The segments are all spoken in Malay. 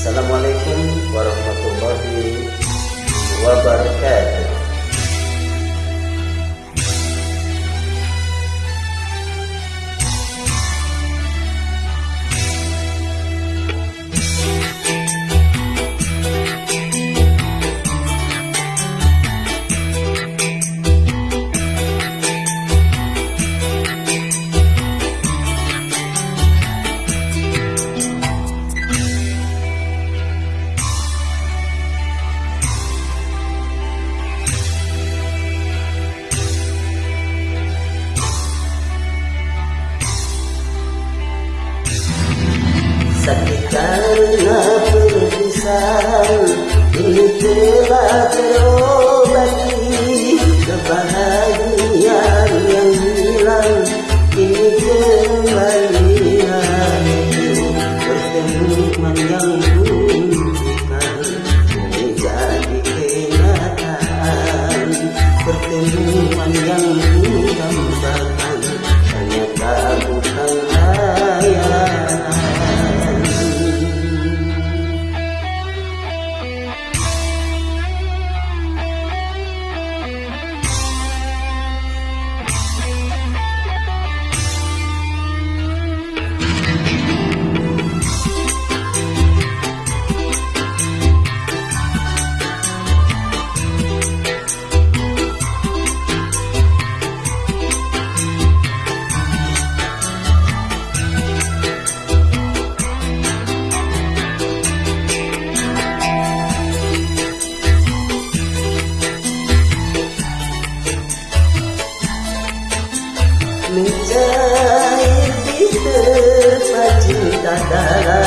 Assalamualaikum warahmatullahi wabarakatuh. berkira terobati kebahagiaan yang hilang kini indah inti terpacu tanda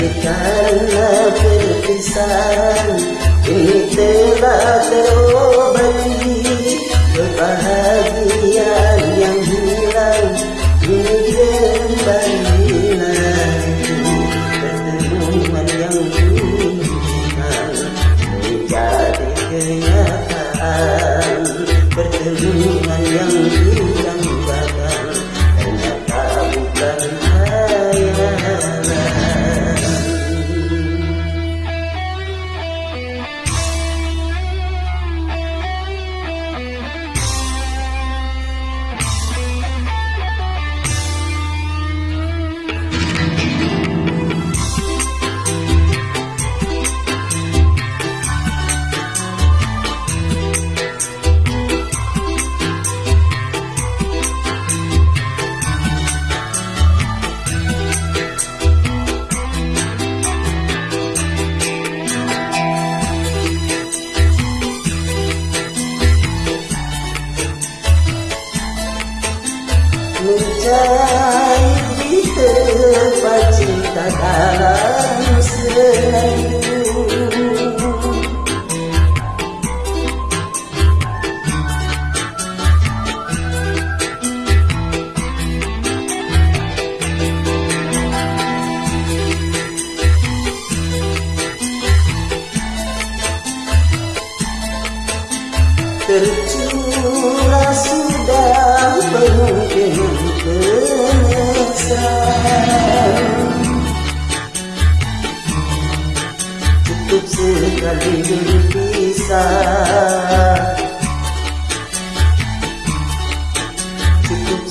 كان في الحسان كنت بتروح بلدي ببهاجيا يمينا يجري بلدينا تدرون يمينا وجعلك Jai Kita Pacinta Kalam Selai sekali berpisah Cukup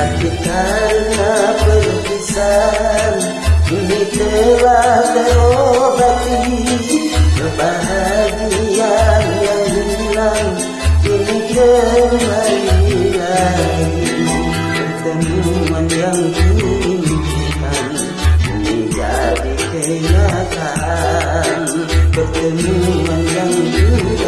Sakit karena perpisahan. Kini telah terobati Kebahagiaan yang hilang. Kini kembali lagi Pertemuan yang kuinginkan Kini jadi kenyataan Pertemuan yang kuinginkan